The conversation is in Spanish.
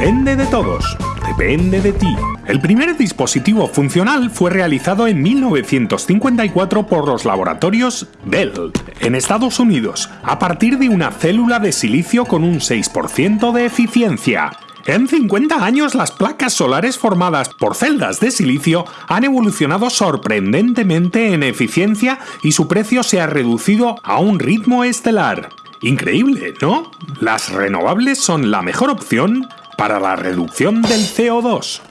depende de todos, depende de ti. El primer dispositivo funcional fue realizado en 1954 por los laboratorios Bell, en Estados Unidos, a partir de una célula de silicio con un 6% de eficiencia. En 50 años las placas solares formadas por celdas de silicio han evolucionado sorprendentemente en eficiencia y su precio se ha reducido a un ritmo estelar. Increíble, ¿no? Las renovables son la mejor opción para la reducción del CO2.